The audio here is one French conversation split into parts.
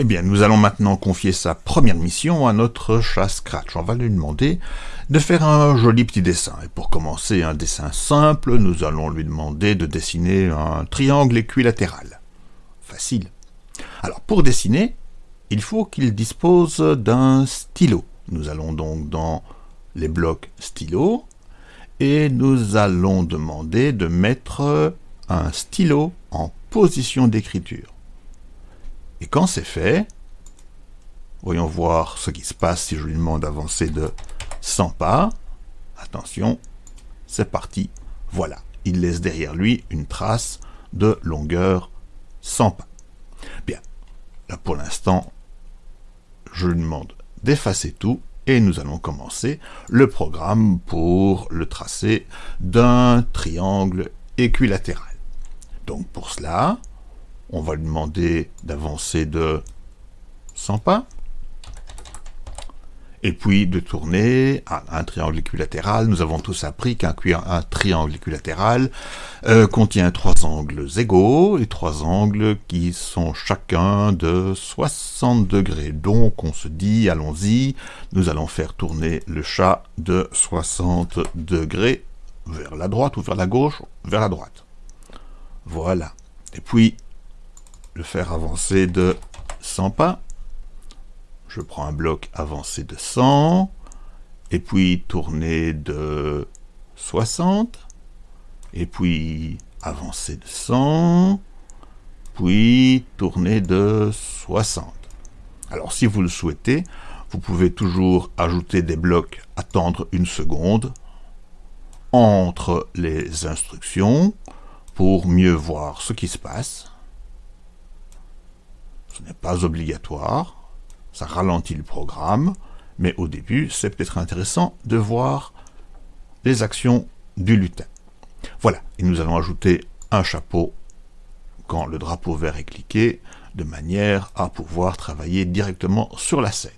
Eh bien, nous allons maintenant confier sa première mission à notre chat Scratch. On va lui demander de faire un joli petit dessin. Et pour commencer un dessin simple, nous allons lui demander de dessiner un triangle équilatéral. Facile. Alors, pour dessiner, il faut qu'il dispose d'un stylo. Nous allons donc dans les blocs stylo et nous allons demander de mettre un stylo en position d'écriture. Et quand c'est fait, voyons voir ce qui se passe si je lui demande d'avancer de 100 pas. Attention, c'est parti. Voilà, il laisse derrière lui une trace de longueur 100 pas. Bien, là pour l'instant, je lui demande d'effacer tout et nous allons commencer le programme pour le tracé d'un triangle équilatéral. Donc pour cela, on va lui demander d'avancer de 100 pas, et puis de tourner un triangle équilatéral. Nous avons tous appris qu'un triangle équilatéral euh, contient trois angles égaux et trois angles qui sont chacun de 60 degrés. Donc on se dit, allons-y, nous allons faire tourner le chat de 60 degrés vers la droite ou vers la gauche, vers la droite. Voilà. Et puis, le faire avancer de 100 pas. Je prends un bloc avancé de 100, et puis tourner de 60, et puis avancer de 100, puis tourner de 60. Alors si vous le souhaitez, vous pouvez toujours ajouter des blocs attendre une seconde entre les instructions pour mieux voir ce qui se passe. Ce n'est pas obligatoire, ça ralentit le programme, mais au début, c'est peut-être intéressant de voir les actions du lutin. Voilà, et nous allons ajouter un chapeau quand le drapeau vert est cliqué, de manière à pouvoir travailler directement sur la scène.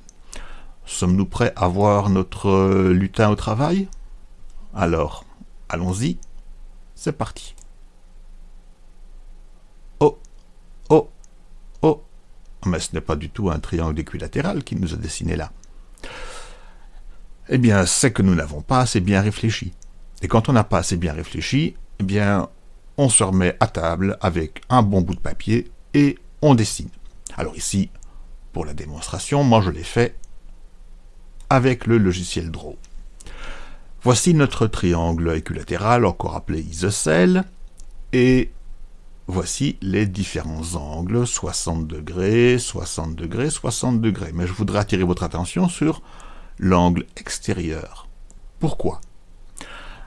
Sommes-nous prêts à voir notre lutin au travail? Alors, allons-y, c'est parti. Mais ce n'est pas du tout un triangle équilatéral qu'il nous a dessiné là. Eh bien, c'est que nous n'avons pas assez bien réfléchi. Et quand on n'a pas assez bien réfléchi, eh bien, on se remet à table avec un bon bout de papier et on dessine. Alors ici, pour la démonstration, moi je l'ai fait avec le logiciel Draw. Voici notre triangle équilatéral, encore appelé isocèle, et Voici les différents angles, 60 degrés, 60 degrés, 60 degrés. Mais je voudrais attirer votre attention sur l'angle extérieur. Pourquoi?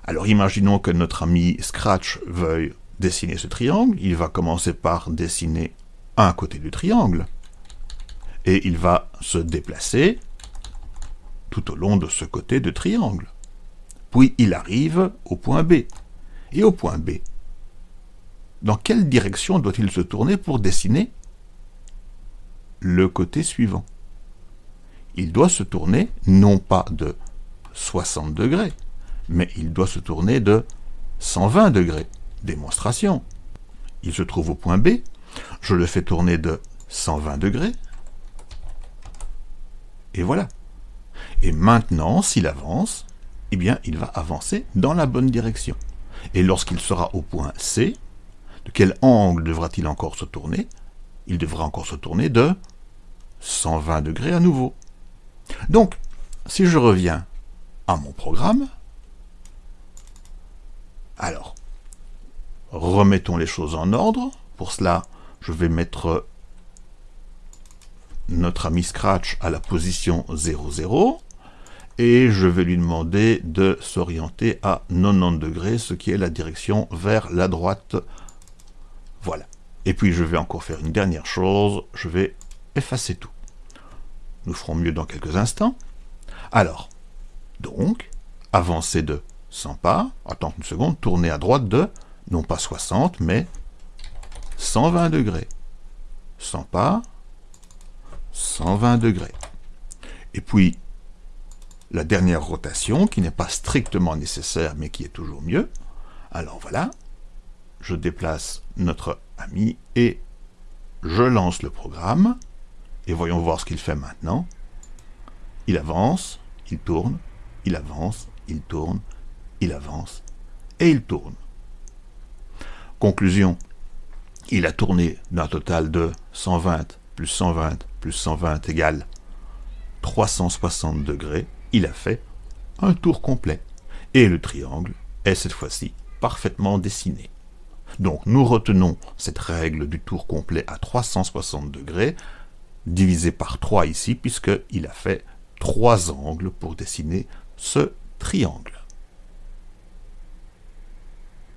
Alors imaginons que notre ami Scratch veuille dessiner ce triangle. Il va commencer par dessiner un côté du triangle. Et il va se déplacer tout au long de ce côté de triangle. Puis il arrive au point B. Et au point B, dans quelle direction doit-il se tourner pour dessiner le côté suivant? Il doit se tourner non pas de 60 degrés, mais il doit se tourner de 120 degrés. Démonstration. Il se trouve au point B, je le fais tourner de 120 degrés, et voilà. Et maintenant, s'il avance, eh bien, il va avancer dans la bonne direction. Et lorsqu'il sera au point C, de quel angle devra-t-il encore se tourner? Il devra encore se tourner de 120 degrés à nouveau. Donc, si je reviens à mon programme, alors, remettons les choses en ordre. Pour cela, je vais mettre notre ami Scratch à la position 00 et je vais lui demander de s'orienter à 90 degrés, ce qui est la direction vers la droite voilà. Et puis je vais encore faire une dernière chose, je vais effacer tout. Nous ferons mieux dans quelques instants. Alors, donc, avancer de 100 pas, attendre une seconde, tourner à droite de, non pas 60, mais 120 degrés. 100 pas, 120 degrés. Et puis, la dernière rotation, qui n'est pas strictement nécessaire, mais qui est toujours mieux. Alors voilà, je déplace notre ami et je lance le programme. Et voyons voir ce qu'il fait maintenant. Il avance, il tourne, il avance, il tourne, il avance, et il tourne. Conclusion, il a tourné d'un total de 120 plus 120 plus 120 égale 360 degrés. Il a fait un tour complet. Et le triangle est cette fois-ci parfaitement dessiné. Donc nous retenons cette règle du tour complet à 360 degrés, divisé par 3 ici, puisqu'il a fait trois angles pour dessiner ce triangle.